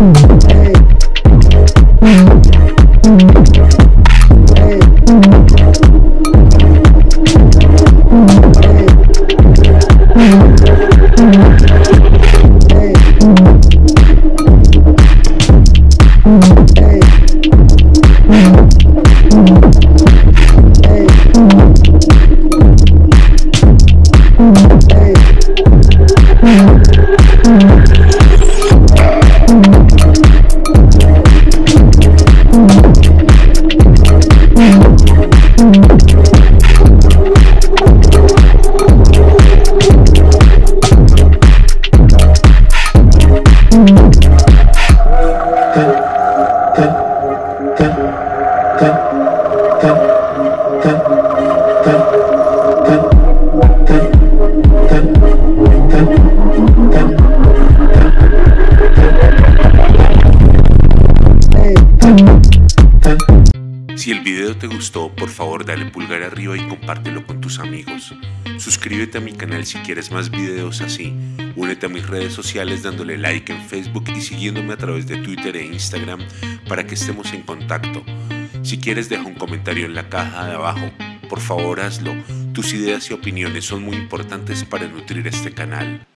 Mm-hmm. Si el video te gustó, por favor dale pulgar arriba y compártelo con tus amigos. Suscríbete a mi canal si quieres más videos así. Únete a mis redes sociales dándole like en Facebook y siguiéndome a través de Twitter e Instagram para que estemos en contacto. Si quieres deja un comentario en la caja de abajo. Por favor hazlo. Tus ideas y opiniones son muy importantes para nutrir este canal.